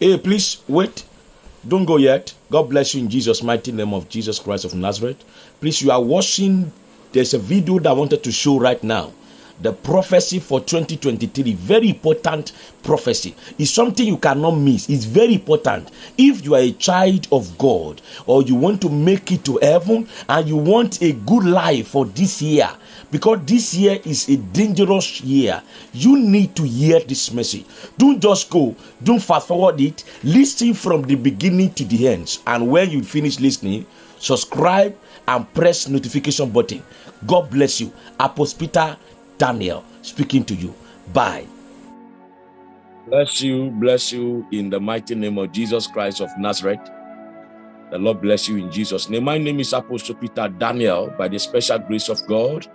Hey, please wait. Don't go yet. God bless you in Jesus' mighty name of Jesus Christ of Nazareth. Please, you are watching. There's a video that I wanted to show right now the prophecy for 2023 very important prophecy It's something you cannot miss it's very important if you are a child of god or you want to make it to heaven and you want a good life for this year because this year is a dangerous year you need to hear this message don't just go don't fast forward it listen from the beginning to the end and when you finish listening subscribe and press notification button god bless you apostle peter Daniel speaking to you. Bye. Bless you, bless you in the mighty name of Jesus Christ of Nazareth. The Lord bless you in Jesus' name. My name is Apostle Peter Daniel. By the special grace of God,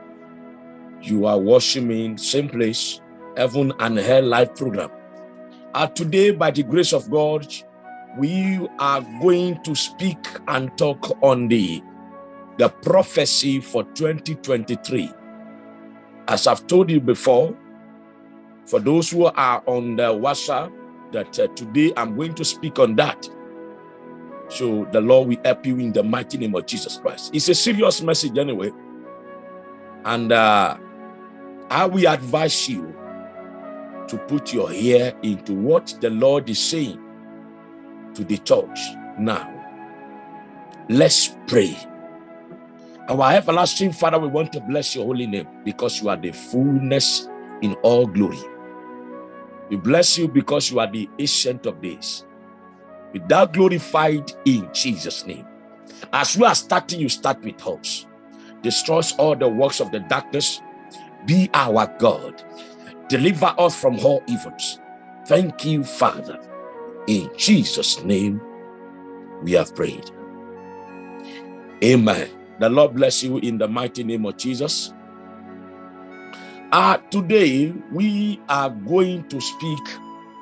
you are watching me in same place, Heaven and Hell Life program. And today, by the grace of God, we are going to speak and talk on the, the prophecy for 2023 as I've told you before, for those who are on the WhatsApp, that uh, today I'm going to speak on that. So the Lord will help you in the mighty name of Jesus Christ. It's a serious message anyway. And uh, I will advise you to put your ear into what the Lord is saying to the church now. Let's pray. Our everlasting Father, we want to bless your holy name because you are the fullness in all glory. We bless you because you are the ancient of days. With that glorified in Jesus' name. As we are starting, you start with us. Destroys all the works of the darkness. Be our God. Deliver us from all evils. Thank you, Father. In Jesus' name, we have prayed. Amen. The Lord bless you in the mighty name of Jesus. Uh, today, we are going to speak,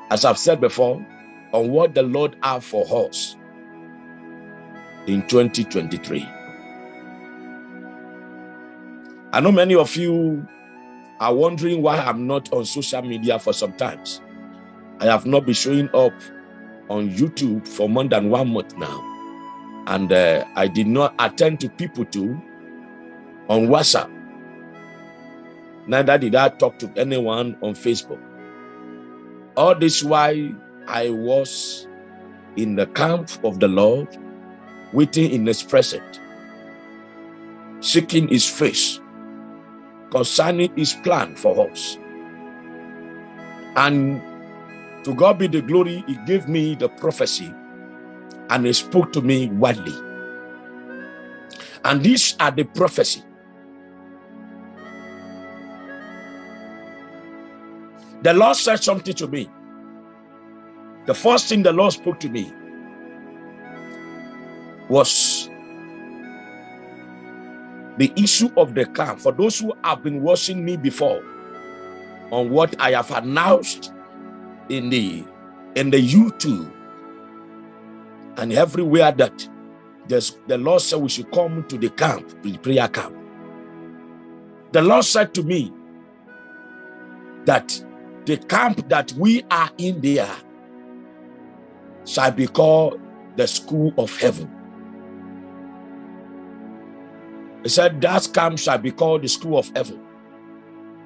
as I've said before, on what the Lord have for us in 2023. I know many of you are wondering why I'm not on social media for some times. I have not been showing up on YouTube for more than one month now and uh, I did not attend to people too on WhatsApp. Neither did I talk to anyone on Facebook. All this while I was in the camp of the Lord, waiting in his presence, seeking his face concerning his plan for us. And to God be the glory, he gave me the prophecy and he spoke to me widely. And these are the prophecy. The Lord said something to me. The first thing the Lord spoke to me was the issue of the camp. For those who have been watching me before on what I have announced in the in the YouTube and everywhere that there's, the Lord said we should come to the camp, the prayer camp. The Lord said to me that the camp that we are in there shall be called the school of heaven. He said that camp shall be called the school of heaven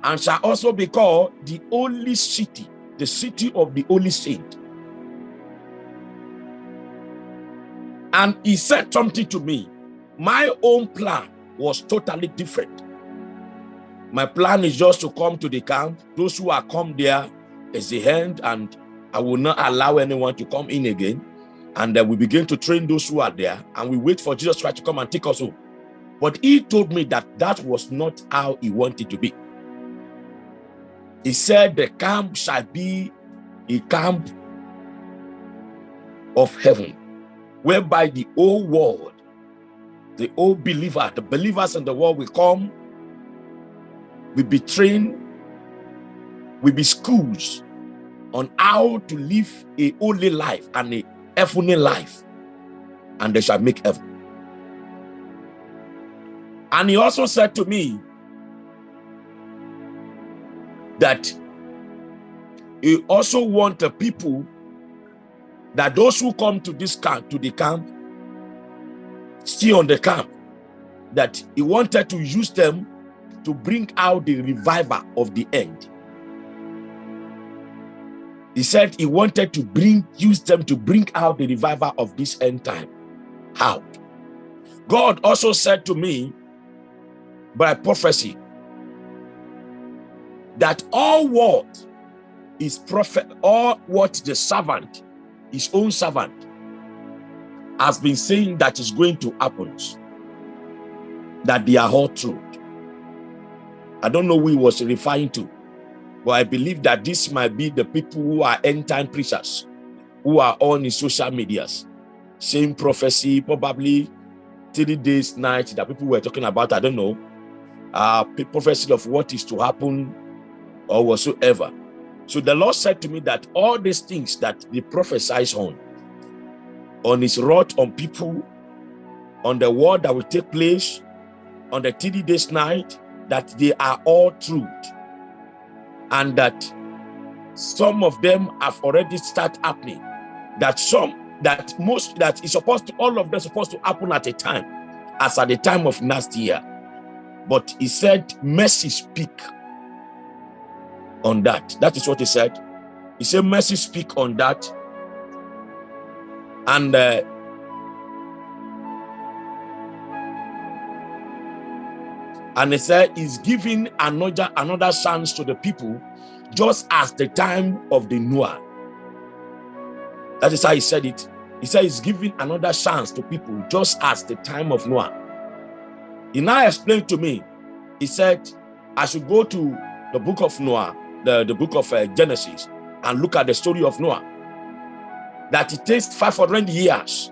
and shall also be called the holy city, the city of the holy saint. And he said something to me. My own plan was totally different. My plan is just to come to the camp. Those who are come there is the end, and I will not allow anyone to come in again. And then we begin to train those who are there, and we wait for Jesus Christ to come and take us home. But he told me that that was not how he wanted to be. He said the camp shall be a camp of heaven whereby the whole world, the whole believer, the believers in the world will come, will be trained, will be schools on how to live a holy life and a heavenly life, and they shall make heaven. And he also said to me that he also want the people that those who come to this camp, to the camp, stay on the camp, that he wanted to use them to bring out the revival of the end. He said he wanted to bring, use them to bring out the revival of this end time. How? God also said to me by prophecy that all what is prophet, all what the servant, his own servant, has been saying that is going to happen, that they are all true. I don't know who he was referring to, but I believe that this might be the people who are end time preachers, who are on in social medias, same prophecy, probably three days, night that people were talking about. I don't know, uh, prophecy of what is to happen or whatsoever. So the Lord said to me that all these things that they prophesies on, on his wrath on people, on the war that will take place, on the 30 days night, that they are all truth. And that some of them have already started happening. That some, that most, that is supposed to, all of them supposed to happen at a time, as at the time of last year. But he said, mercy speak on that. That is what he said. He said, mercy speak on that. And uh, and he said he's giving another another chance to the people just as the time of the Noah. That is how he said it. He said he's giving another chance to people just as the time of Noah. He now explained to me, he said, I should go to the book of Noah the, the book of uh, Genesis and look at the story of Noah, that it takes 500 years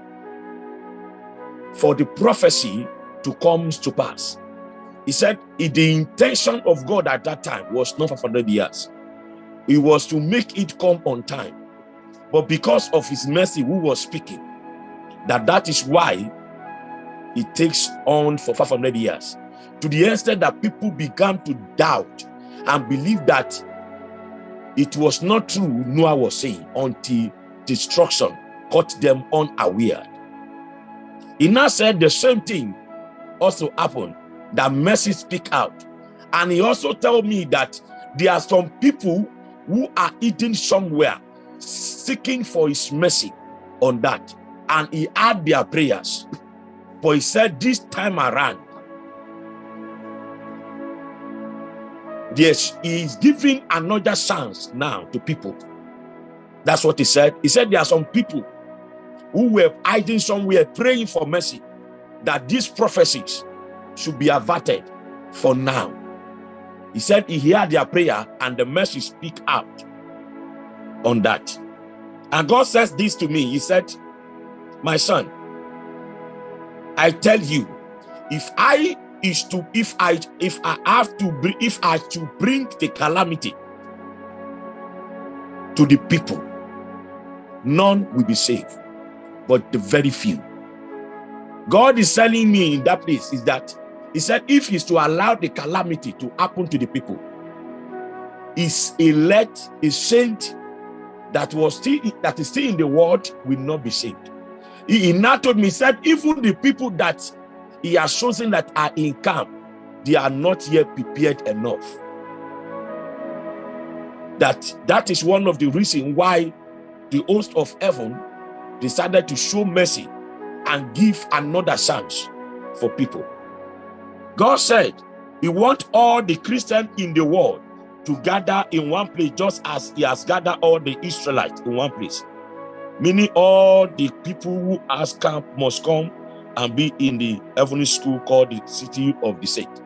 for the prophecy to come to pass. He said the intention of God at that time was not 500 years. It was to make it come on time. But because of his mercy who was speaking, that that is why it takes on for 500 years. To the extent that people began to doubt and believe that it was not true, Noah was saying, until destruction caught them unaware. He now said the same thing also happened, that mercy speak out. And he also told me that there are some people who are eating somewhere, seeking for his mercy on that. And he had their prayers. But he said this time around, Yes, he's giving another chance now to people. That's what he said. He said there are some people who were hiding somewhere praying for mercy, that these prophecies should be averted for now. He said he heard their prayer and the mercy speak out on that. And God says this to me. He said, my son, I tell you, if I is to if I if I have to if I to bring the calamity to the people, none will be saved, but the very few. God is telling me in that place is that he said if he's to allow the calamity to happen to the people, is elect, a saint that was still that is still in the world will not be saved. He, he now told me, said, even the people that he has chosen that are in camp, they are not yet prepared enough. That that is one of the reasons why the host of heaven decided to show mercy and give another chance for people. God said he wants all the Christians in the world to gather in one place just as he has gathered all the Israelites in one place. Meaning all the people who ask camp must come and be in the heavenly school called the city of the saint.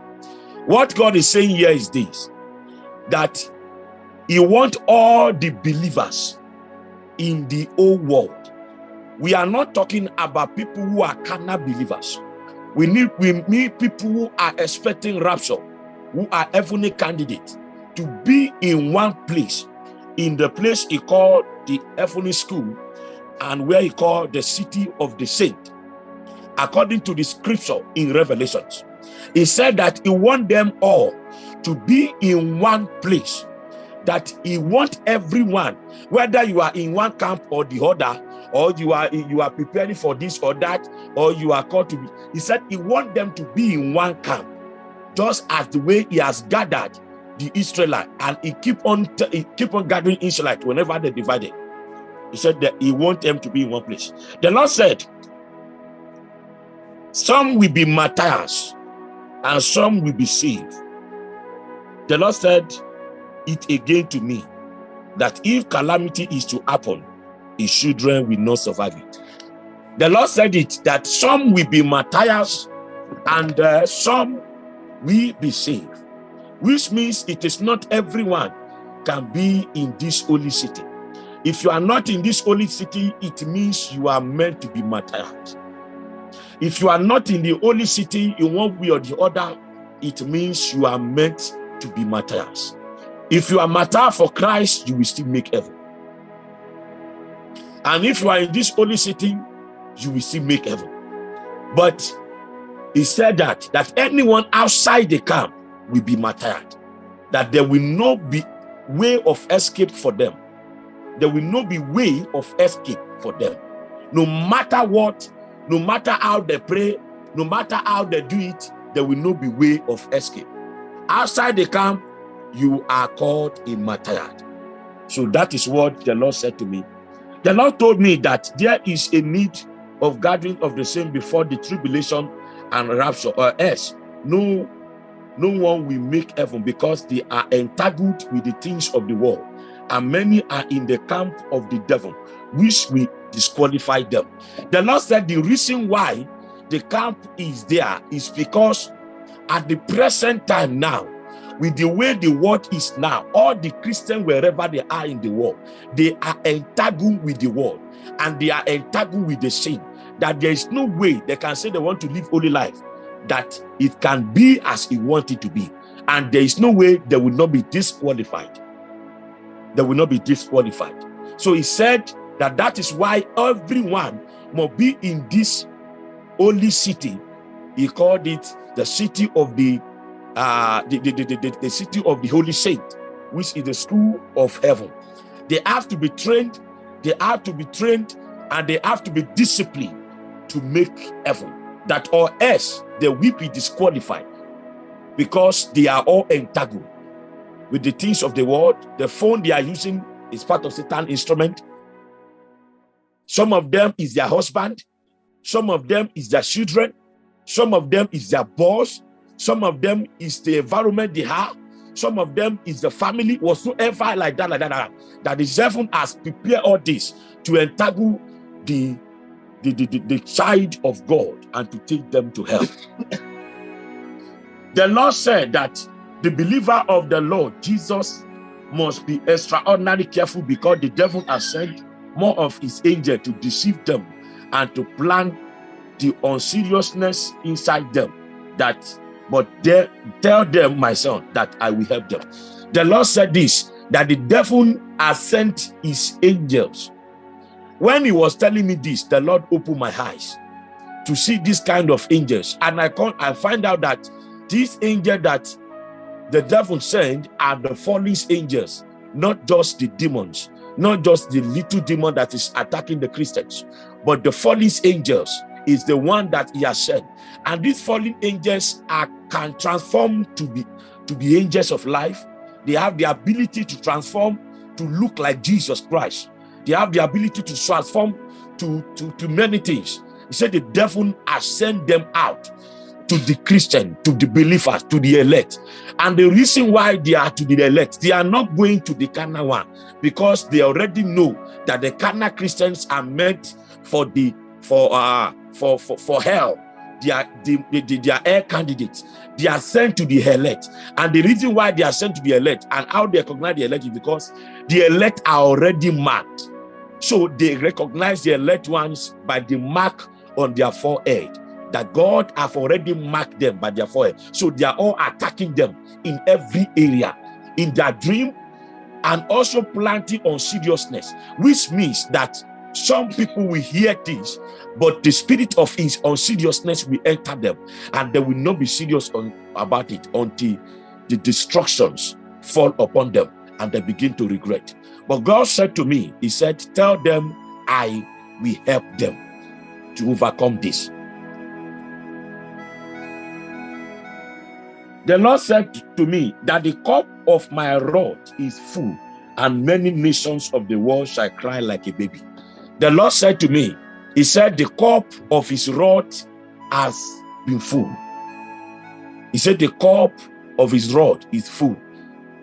What God is saying here is this, that he wants all the believers in the whole world. We are not talking about people who are carnal believers. We need, we need people who are expecting rapture, who are heavenly candidates, to be in one place, in the place he called the heavenly school, and where he called the city of the saint according to the scripture in Revelations. He said that he want them all to be in one place, that he want everyone, whether you are in one camp or the other, or you are you are preparing for this or that, or you are called to be. He said he want them to be in one camp, just as the way he has gathered the Israelite, and he keep on he keep on gathering Israelite whenever they divided. He said that he want them to be in one place. The Lord said, some will be martyrs and some will be saved. The Lord said it again to me that if calamity is to happen, his children will not survive it. The Lord said it that some will be martyrs and uh, some will be saved, which means it is not everyone can be in this holy city. If you are not in this holy city, it means you are meant to be martyred. If you are not in the holy city in one way or the other, it means you are meant to be martyrs. If you are martyr for Christ, you will still make heaven. And if you are in this holy city, you will still make heaven. But he said that that anyone outside the camp will be martyred, that there will not be way of escape for them. There will not be way of escape for them. No matter what, no matter how they pray, no matter how they do it, there will not be way of escape. Outside the camp, you are called a martyr. So that is what the Lord said to me. The Lord told me that there is a need of gathering of the same before the tribulation and rapture, or else no, no one will make heaven because they are entangled with the things of the world, and many are in the camp of the devil, which will disqualify them. The Lord said the reason why the camp is there is because at the present time now, with the way the world is now, all the Christians, wherever they are in the world, they are entangled with the world and they are entangled with the sin. That there is no way they can say they want to live holy life, that it can be as it wanted to be. And there is no way they will not be disqualified. They will not be disqualified. So he said that that is why everyone must be in this holy city. He called it the city of the uh, the, the, the, the, city of the Holy Saint, which is the school of heaven. They have to be trained, they have to be trained, and they have to be disciplined to make heaven. That or else they will be disqualified because they are all entangled with the things of the world. The phone they are using is part of Satan instrument. Some of them is their husband. Some of them is their children. Some of them is their boss. Some of them is the environment they have. Some of them is the family, whatsoever like that, like that, like that. That the seven has prepared all this to entangle the, the, the, the, the child of God and to take them to hell. the Lord said that the believer of the Lord, Jesus, must be extraordinarily careful because the devil has sent more of his angel to deceive them and to plant the unseriousness inside them that but they, tell them, my son, that I will help them. The Lord said this, that the devil has sent his angels. When he was telling me this, the Lord opened my eyes to see this kind of angels. And I, con I find out that this angel that the devil sent are the fallen angels, not just the demons, not just the little demon that is attacking the Christians, but the fallen angels is the one that he has sent. And these fallen angels are can transform to be to be angels of life. They have the ability to transform to look like Jesus Christ. They have the ability to transform to, to, to many things. He said the devil has sent them out to the Christian, to the believers, to the elect. And the reason why they are to the elect, they are not going to the carnal one because they already know that the carnal Christians are meant for the for uh for for, for hell. They are the, the, they are air candidates. They are sent to the elect. And the reason why they are sent to the elect and how they recognize the elect is because the elect are already marked. So they recognize the elect ones by the mark on their forehead that god have already marked them by their forehead so they are all attacking them in every area in their dream and also planting on seriousness which means that some people will hear things, but the spirit of his unseriousness will enter them, and they will not be serious on, about it until the destructions fall upon them. and they begin to regret. But God said to me, He said, Tell them I will help them to overcome this. The Lord said to me that the cup of my wrath is full, and many nations of the world shall cry like a baby. The Lord said to me, He said, The cup of his wrath has been full. He said, The cup of his wrath is full,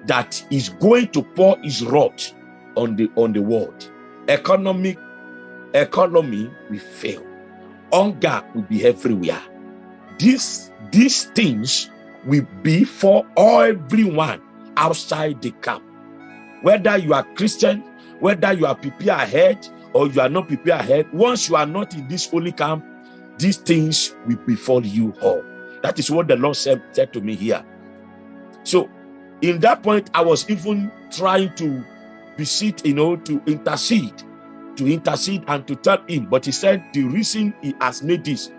that is going to pour his wrath on the on the world. Economic economy will fail. Hunger will be everywhere. These these things will be for everyone outside the camp. Whether you are Christian, whether you are prepared ahead or you are not prepared ahead, once you are not in this holy camp, these things will befall you all. That is what the Lord said, said to me here. So, in that point, I was even trying to beseech, you know, to intercede, to intercede and to tell him. But he said the reason he has made this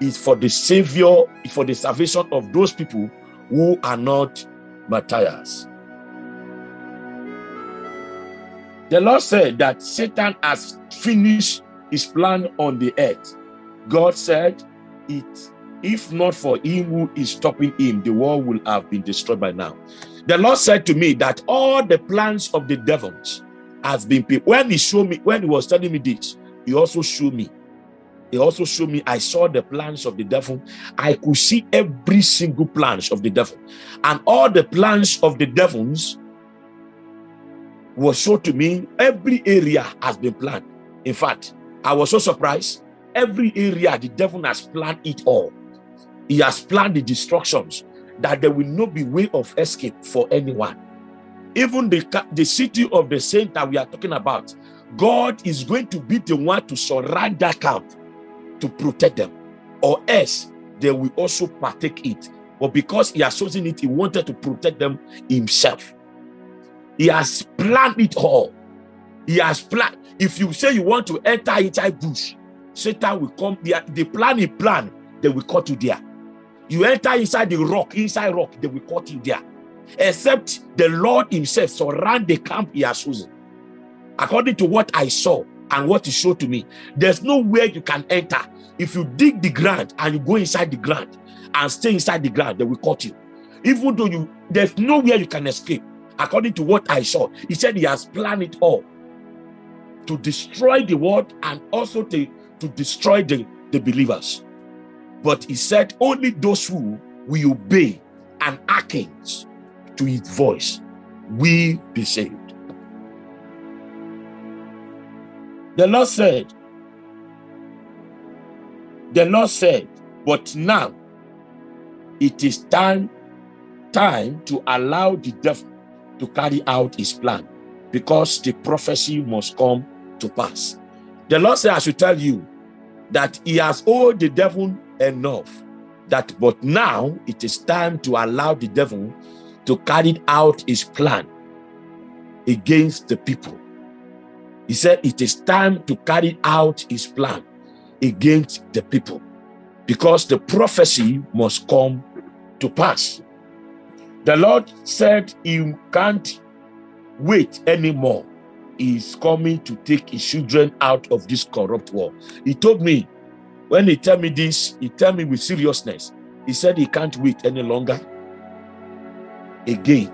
is for the savior, for the salvation of those people who are not martyrs. The Lord said that Satan has finished his plan on the earth. God said, It if not for him who is stopping him, the world will have been destroyed by now. The Lord said to me that all the plans of the devils has been when he showed me, when he was telling me this, he also showed me he also showed me i saw the plans of the devil. I could see every single plans of the devil. And all the plans of the devils was shown to me. Every area has been planned. In fact i was so surprised. Every area the devil has planned it all. He has planned the destructions that there will not be way of escape for anyone. Even the, the city of the saint that we are talking about god is going to be the one to surround that camp to protect them, or else they will also partake it. But because he has chosen it, he wanted to protect them himself. He has planned it all. He has planned. If you say you want to enter inside bush, Satan will come. The, the plan he planned they will cut you there. You enter inside the rock, inside rock, they will cut you there. Except the Lord himself surround the camp he has chosen. According to what I saw, and what he showed to me. There's nowhere you can enter. If you dig the ground and you go inside the ground and stay inside the ground, they will cut you. Even though you there's nowhere you can escape. According to what I saw, he said he has planned it all to destroy the world and also to, to destroy the, the believers. But he said only those who will obey and hearken to his voice will be saved. The Lord said, the Lord said, but now it is time, time to allow the devil to carry out his plan because the prophecy must come to pass. The Lord said, I should tell you that he has owed the devil enough that but now it is time to allow the devil to carry out his plan against the people he said it is time to carry out his plan against the people because the prophecy must come to pass. The Lord said he can't wait anymore. He's coming to take his children out of this corrupt world. He told me, when he tell me this, he tell me with seriousness. He said he can't wait any longer. Again,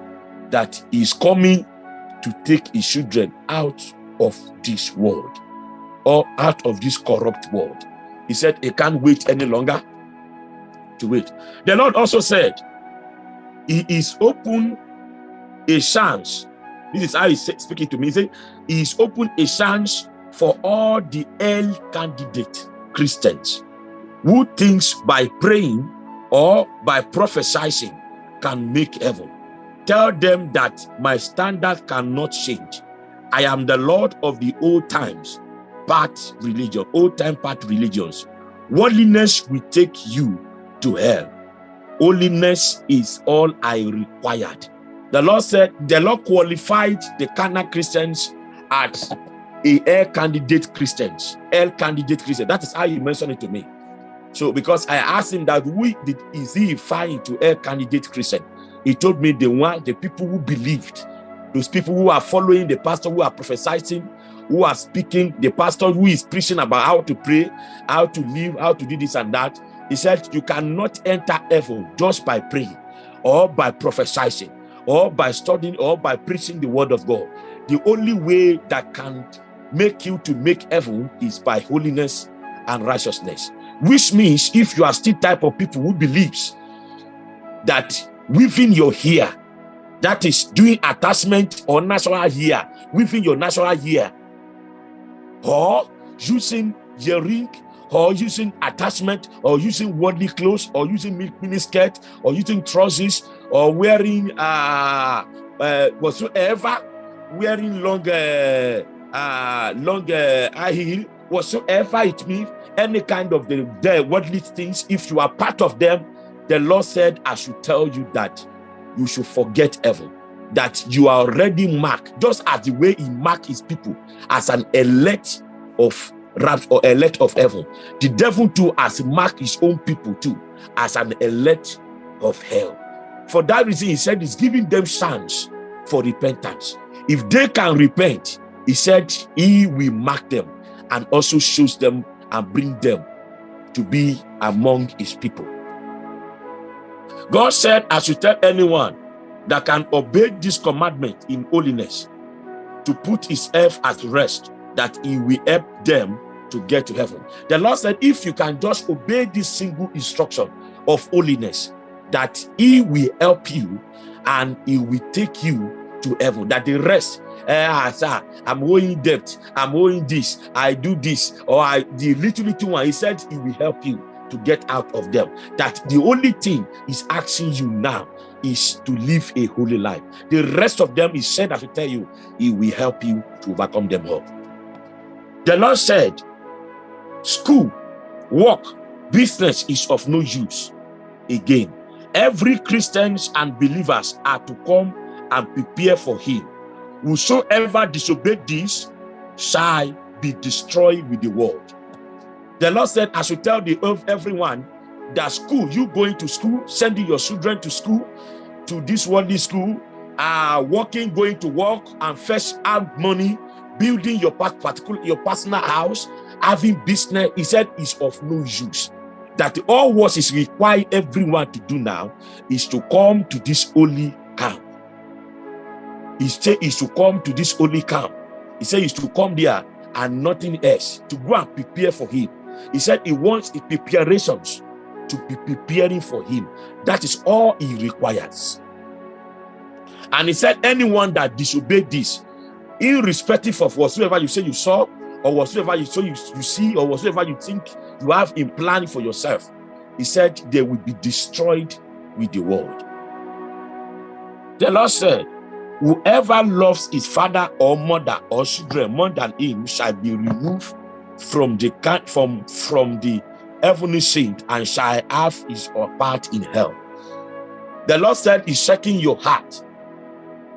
that he's coming to take his children out of this world or out of this corrupt world. He said he can't wait any longer to wait. The Lord also said he is open a chance. This is how he's speaking to me. He said he is open a chance for all the L candidate Christians who thinks by praying or by prophesying can make heaven. Tell them that my standard cannot change. I am the Lord of the old times, part religion, old time part religions. Worldliness will take you to hell. Holiness is all I required. The Lord said, the Lord qualified the carnal Christians as a air candidate Christians, air candidate Christian. That is how he mentioned it to me. So because I asked him that we did is he fine to air candidate Christian? He told me the one, the people who believed Those people who are following the pastor, who are prophesying, who are speaking, the pastor who is preaching about how to pray, how to live, how to do this and that. He said, You cannot enter heaven just by praying or by prophesying or by studying or by preaching the word of God. The only way that can make you to make heaven is by holiness and righteousness. Which means if you are still type of people who believes that within your hair, that is doing attachment or natural hair, within your natural hair, or using earring, or using attachment, or using worldly clothes, or using mini skirt, or using trousers, or wearing uh, uh whatsoever, wearing long uh, uh long uh, high heel, whatsoever it means, any kind of the, the worldly things, if you are part of them, the Lord said, I should tell you that you should forget heaven, that you are already marked, just as the way he marked his people as an elect of wrath or elect of heaven. The devil too has marked his own people too as an elect of hell. For that reason, he said he's giving them chance for repentance. If they can repent, he said he will mark them and also shows them and bring them to be among his people. God said, I should tell anyone that can obey this commandment in holiness to put his earth at rest, that he will help them to get to heaven. The Lord said, if you can just obey this single instruction of holiness, that he will help you and he will take you to heaven, that the rest uh, sir, I'm owing debt, I'm owing this, I do this, or I the little little one. He said he will help you to get out of them. That the only thing is asking you now is to live a holy life. The rest of them, is said, I will tell you, he will help you to overcome them all. The Lord said, school, work, business is of no use. Again, every Christians and believers are to come and prepare for him Whosoever disobeyed this shall be destroyed with the world. The Lord said, I should tell the earth everyone that school, you going to school, sending your children to school, to this worldly school, uh, working, going to work and fetch out money, building your particular your personal house, having business, he said is of no use. That all what is required everyone to do now is to come to this holy camp he said is to come to this holy camp. He said is to come there and nothing else, to go and prepare for him. He said he wants the preparations to be preparing for him. That is all he requires. And he said, anyone that disobeyed this, irrespective of whatsoever you say you saw, or whatsoever you saw you, you see, or whatsoever you think you have in plan for yourself, he said they will be destroyed with the world. The Lord said, Whoever loves his father or mother or children more than him shall be removed from the from from the heavenly saint and shall have his part in hell. The Lord said, He's checking your heart.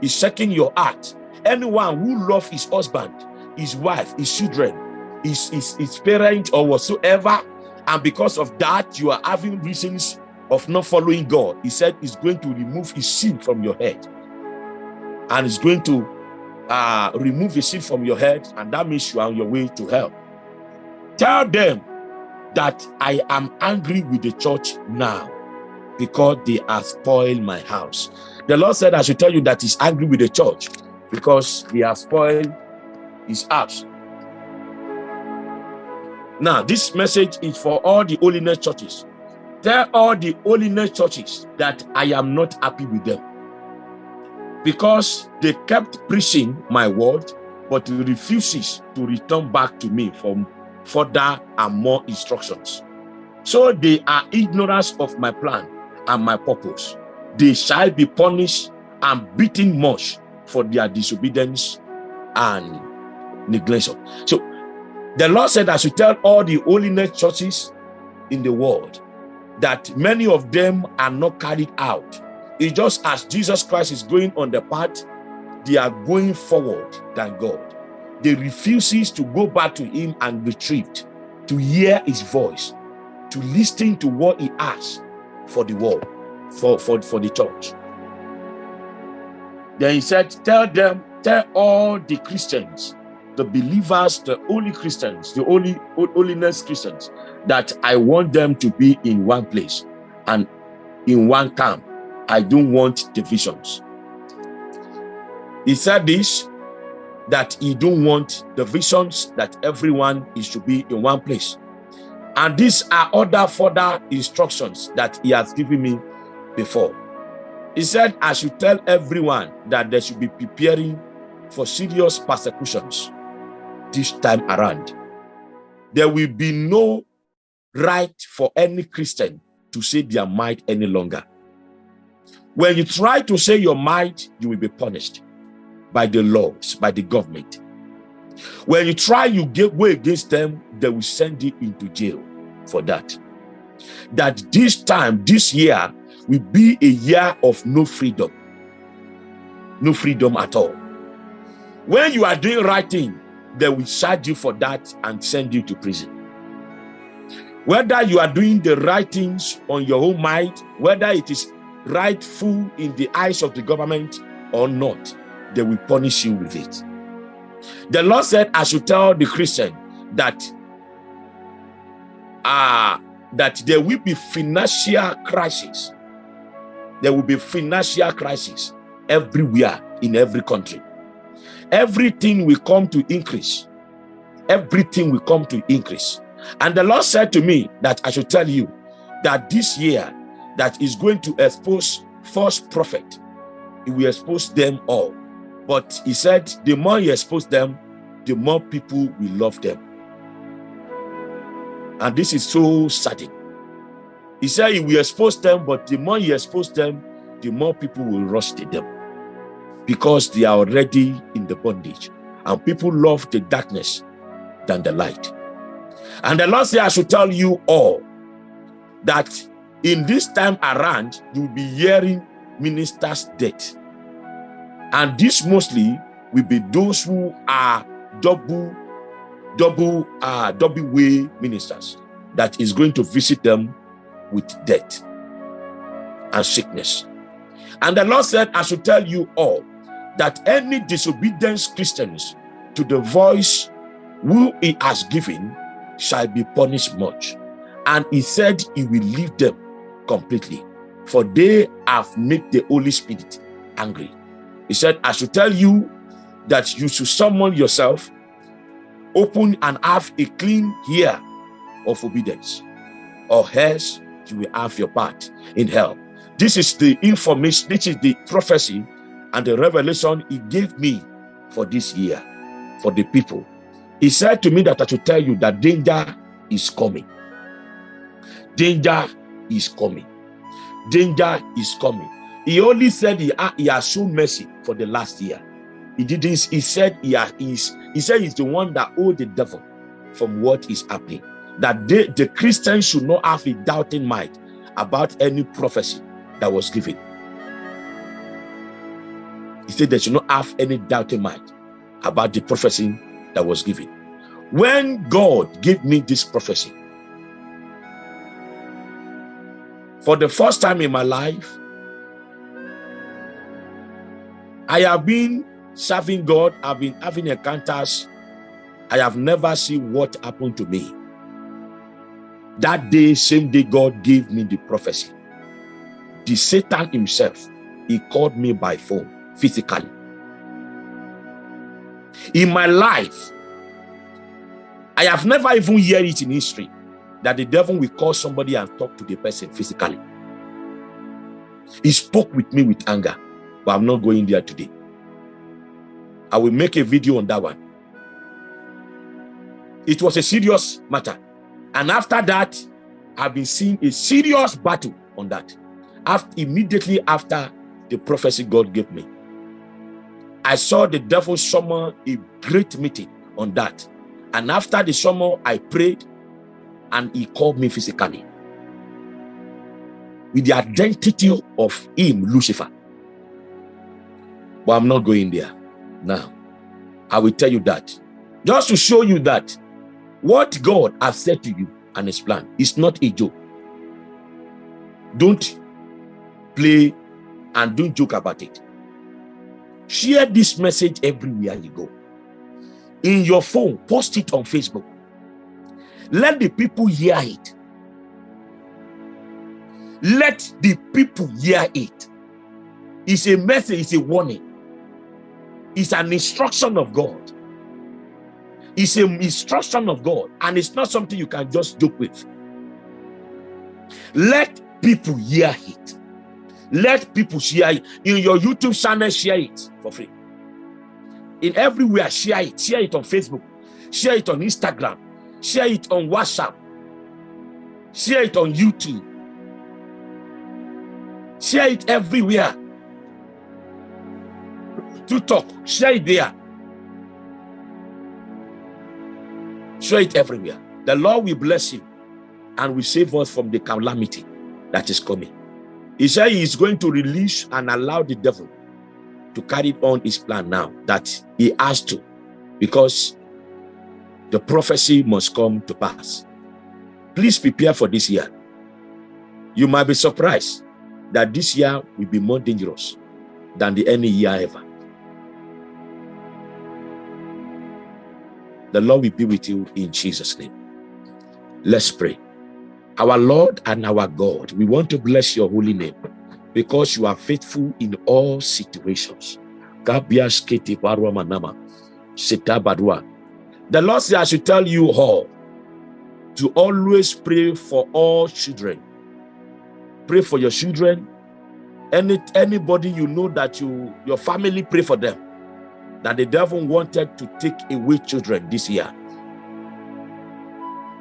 He's checking your heart. Anyone who loves his husband, his wife, his children, his, his, his parent, or whatsoever, and because of that, you are having reasons of not following God. He said he's going to remove his sin from your head and it's going to uh, remove the sin from your head, and that means you are on your way to hell. Tell them that I am angry with the church now because they have spoiled my house. The Lord said I should tell you that he's angry with the church because they have spoiled his house. Now, this message is for all the holiness churches. Tell all the holiness churches that I am not happy with them because they kept preaching my word, but refuses to return back to me for further and more instructions. So they are ignorant of my plan and my purpose. They shall be punished and beaten much for their disobedience and neglection. So the Lord said I should tell all the holiness churches in the world that many of them are not carried out it's just as Jesus Christ is going on the path, they are going forward than God. They refuses to go back to him and retrieve, to hear his voice, to listen to what he asks for the world, for, for, for the church. Then he said, Tell them, tell all the Christians, the believers, the only Christians, the only holiness Christians, that I want them to be in one place and in one camp. I don't want divisions. He said this that he don't want the visions that everyone is to be in one place. And these are other further instructions that he has given me before. He said, I should tell everyone that they should be preparing for serious persecutions this time around. There will be no right for any Christian to say their mind any longer. When you try to say your mind, you will be punished by the laws, by the government. When you try, you get way against them, they will send you into jail for that. That this time, this year, will be a year of no freedom. No freedom at all. When you are doing right thing, they will charge you for that and send you to prison. Whether you are doing the right things on your own mind, whether it is rightful in the eyes of the government or not, they will punish you with it. The Lord said, I should tell the Christian that uh, that there will be financial crisis. There will be financial crisis everywhere in every country. Everything will come to increase. Everything will come to increase. And the Lord said to me that I should tell you that this year that is going to expose false prophet, he will expose them all. But he said, the more you expose them, the more people will love them. And this is so sudden. He said he expose them, but the more you expose them, the more people will rush to them because they are already in the bondage. And people love the darkness than the light. And the Lord said, I should tell you all that in this time around, you'll be hearing ministers' death and this mostly will be those who are double, double, uh, double way ministers that is going to visit them with death and sickness. And the Lord said, I should tell you all that any disobedience Christians to the voice who he has given shall be punished much. And he said he will leave them completely, for they have made the Holy Spirit angry. He said, I should tell you that you should summon yourself, open and have a clean ear of obedience, or else you will have your part in hell. This is the information, this is the prophecy and the revelation he gave me for this year, for the people. He said to me that I should tell you that danger is coming. Danger is coming. Danger is coming. He only said he, he has shown mercy for the last year. He didn't, he said he, is, he said he's the one that owed the devil from what is happening. That they, the Christians should not have a doubting mind about any prophecy that was given. He said they should not have any doubting mind about the prophecy that was given. When God gave me this prophecy, for the first time in my life, I have been serving God, I've been having encounters. I have never seen what happened to me. That day, same day, God gave me the prophecy. The Satan himself, he called me by phone physically. In my life, I have never even heard it in history that the devil will call somebody and talk to the person physically. He spoke with me with anger but I'm not going there today. I will make a video on that one. It was a serious matter. And after that, I've been seeing a serious battle on that. After, immediately after the prophecy God gave me, I saw the devil summon a great meeting on that. And after the summer, I prayed and he called me physically with the identity of him, Lucifer. But I'm not going there now. I will tell you that. Just to show you that what God has said to you and his plan is not a joke. Don't play and don't joke about it. Share this message everywhere you go. In your phone, post it on Facebook. Let the people hear it. Let the people hear it. It's a message, it's a warning. It's an instruction of God. It's an instruction of God, and it's not something you can just joke with. Let people hear it. Let people share it. In your YouTube channel, share it for free. In everywhere, share it. Share it on Facebook. Share it on Instagram. Share it on WhatsApp. Share it on YouTube. Share it everywhere. To talk, share it there. Share it everywhere. The Lord will bless you and will save us from the calamity that is coming. He said he is going to release and allow the devil to carry on his plan now that he has to because the prophecy must come to pass. Please prepare for this year. You might be surprised that this year will be more dangerous than the any year ever. The Lord will be with you in Jesus' name. Let's pray. Our Lord and our God, we want to bless your holy name because you are faithful in all situations. The Lord says, I should tell you all to always pray for all children. Pray for your children. Any anybody you know that you your family pray for them that the devil wanted to take away children this year.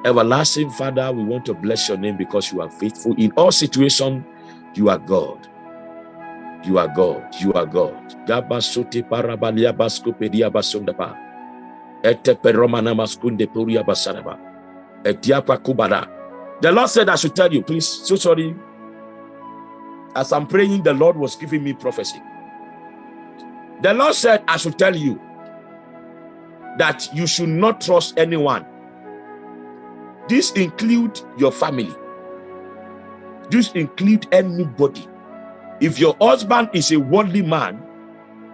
Everlasting Father, we want to bless your name because you are faithful. In all situations, you are God. You are God. You are God. Gabasote parabalia baskopedia basundaba. Etepe romana maskunde puria kubada. The Lord said I should tell you, please, so sorry. As I'm praying, the Lord was giving me prophecy. The Lord said, I should tell you that you should not trust anyone. This include your family. This include anybody. If your husband is a worldly man,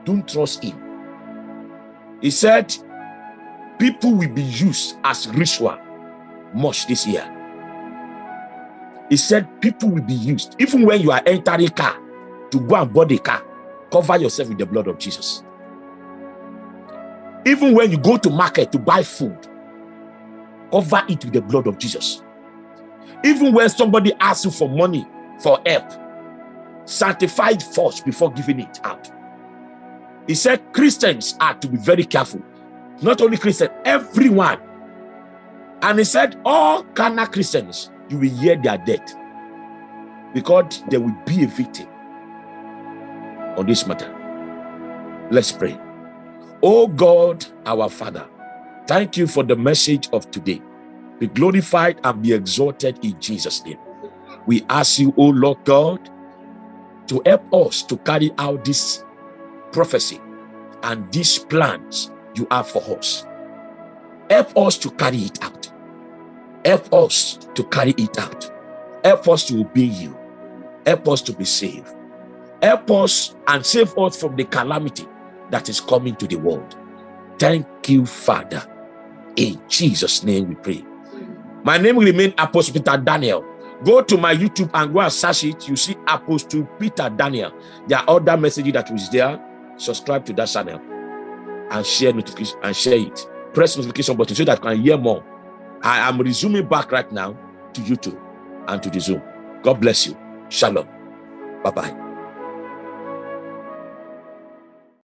don't trust him. He said, people will be used as ritual much this year. He said, people will be used. Even when you are entering car to go and board a car, Cover yourself with the blood of Jesus. Even when you go to market to buy food, cover it with the blood of Jesus. Even when somebody asks you for money, for help, sanctify first before giving it out. He said Christians are to be very careful. Not only Christians, everyone. And he said, all carnal Christians, you will hear their death because there will be a victim on this matter. Let's pray. Oh God, our Father, thank you for the message of today. Be glorified and be exalted in Jesus' name. We ask you, oh Lord God, to help us to carry out this prophecy and these plans you have for us. Help us to carry it out. Help us to carry it out. Help us to obey you. Help us to be saved. Help us and save us from the calamity that is coming to the world. Thank you, Father. In Jesus' name we pray. My name will remain Apostle Peter Daniel. Go to my YouTube and go and search it. You see Apostle Peter Daniel. There are other messages that was there. Subscribe to that channel and share notification and share it. Press notification button so that I can hear more. I am resuming back right now to YouTube and to the Zoom. God bless you. Shalom. Bye-bye.